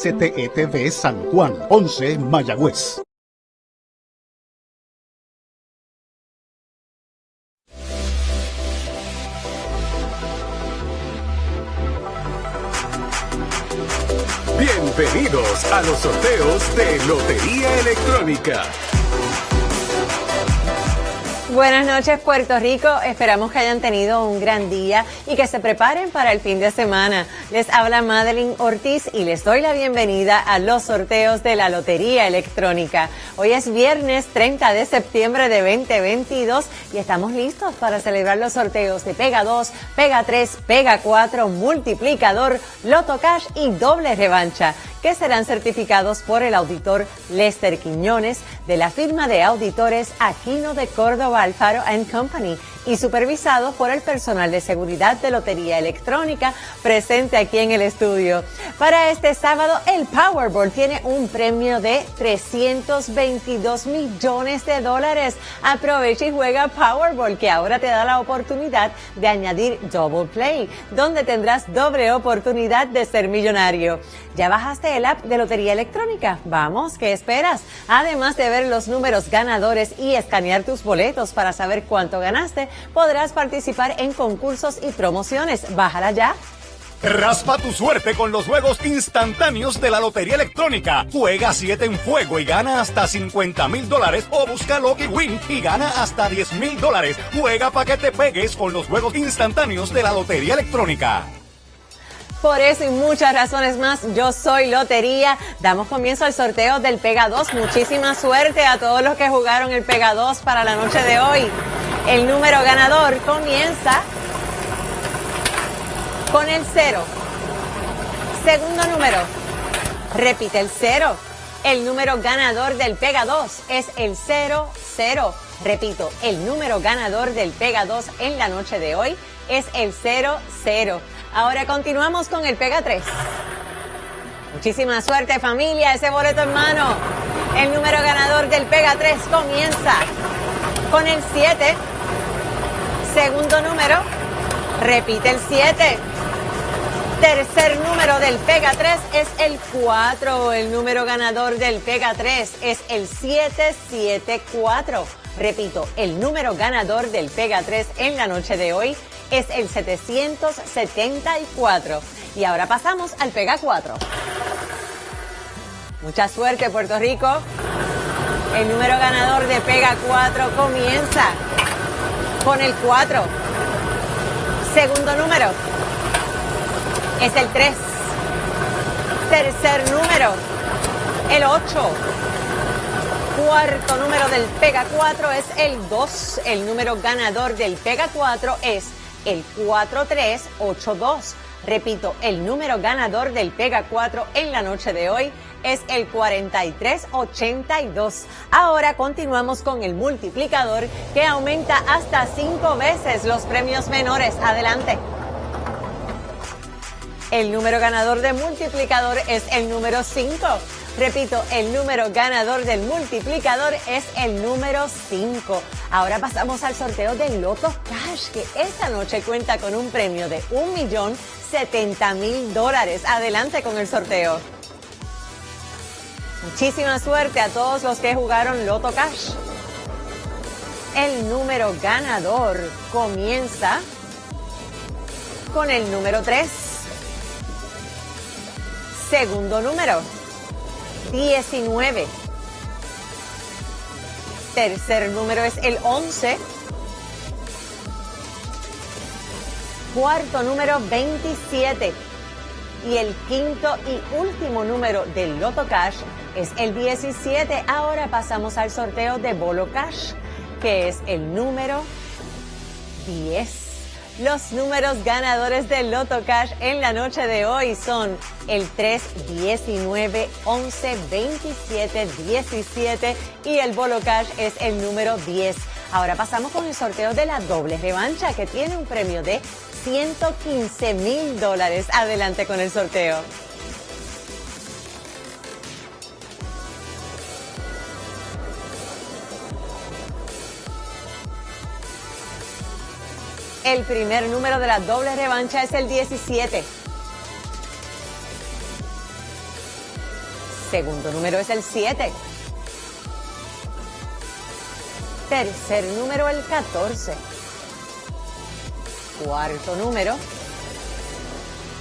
STETV San Juan, 11 Mayagüez. Bienvenidos a los sorteos de Lotería Electrónica. Buenas noches Puerto Rico, esperamos que hayan tenido un gran día y que se preparen para el fin de semana. Les habla Madeline Ortiz y les doy la bienvenida a los sorteos de la Lotería Electrónica. Hoy es viernes 30 de septiembre de 2022 y estamos listos para celebrar los sorteos de Pega 2, Pega 3, Pega 4, Multiplicador, Loto Cash y Doble Revancha que serán certificados por el auditor Lester Quiñones de la firma de auditores Aquino de Córdoba Alfaro Company y supervisados por el personal de seguridad de Lotería Electrónica presente aquí en el estudio. Para este sábado, el Powerball tiene un premio de 322 millones de dólares. Aprovecha y juega Powerball, que ahora te da la oportunidad de añadir Double Play, donde tendrás doble oportunidad de ser millonario. ¿Ya bajaste el app de Lotería Electrónica? Vamos, ¿qué esperas? Además de ver los números ganadores y escanear tus boletos para saber cuánto ganaste, podrás participar en concursos y promociones. Bájala ya. Raspa tu suerte con los juegos instantáneos de la Lotería Electrónica. Juega 7 en fuego y gana hasta 50 mil dólares o busca Lucky Win y gana hasta 10 mil dólares. Juega para que te pegues con los juegos instantáneos de la Lotería Electrónica. Por eso y muchas razones más, yo soy Lotería. Damos comienzo al sorteo del Pega 2. Muchísima suerte a todos los que jugaron el Pega 2 para la noche de hoy. El número ganador comienza con el 0. Segundo número, repite el 0. El número ganador del Pega 2 es el 00. Repito, el número ganador del Pega 2 en la noche de hoy es el 00. Ahora continuamos con el Pega 3. Muchísima suerte familia, ese boleto en mano. El número ganador del Pega 3 comienza con el 7. Segundo número, repite el 7. Tercer número del Pega 3 es el 4. El número ganador del Pega 3 es el 774. Repito, el número ganador del Pega 3 en la noche de hoy es el 774. Y ahora pasamos al Pega 4. Mucha suerte, Puerto Rico. El número ganador de Pega 4 comienza con el 4. Segundo número es el 3. Tercer número, el 8. Cuarto número del Pega 4 es el 2. El número ganador del Pega 4 es el 4382. Repito, el número ganador del Pega 4 en la noche de hoy es el 4382. Ahora continuamos con el multiplicador que aumenta hasta cinco veces los premios menores. Adelante. El número ganador de multiplicador es el número 5. Repito, el número ganador del multiplicador es el número 5. Ahora pasamos al sorteo del Loto Cash, que esta noche cuenta con un premio de un millón setenta mil dólares. Adelante con el sorteo. Muchísima suerte a todos los que jugaron Loto Cash. El número ganador comienza con el número 3. Segundo número 19. Tercer número es el 11. Cuarto número 27. Y el quinto y último número del Loto Cash es el 17. Ahora pasamos al sorteo de Bolo Cash, que es el número 10. Los números ganadores del Loto Cash en la noche de hoy son el 3, 19, 11, 27, 17 y el Bolo Cash es el número 10. Ahora pasamos con el sorteo de la doble revancha que tiene un premio de 115 mil dólares. Adelante con el sorteo. El primer número de la doble revancha es el 17. Segundo número es el 7. Tercer número el 14. Cuarto número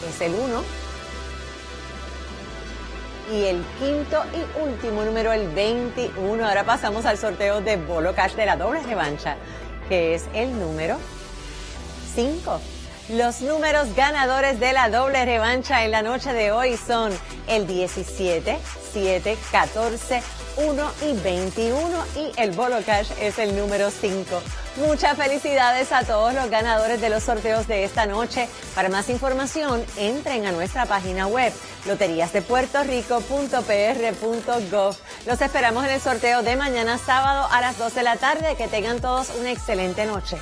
es el 1. Y el quinto y último número, el 21. Ahora pasamos al sorteo de Bolo Cash de la doble revancha, que es el número 5. Los números ganadores de la doble revancha en la noche de hoy son el 17, 7, 14, 1 y 21 y el Bolo Cash es el número 5. Muchas felicidades a todos los ganadores de los sorteos de esta noche. Para más información, entren a nuestra página web loteriasdepuertorico.pr.gov. Los esperamos en el sorteo de mañana sábado a las 12 de la tarde. Que tengan todos una excelente noche.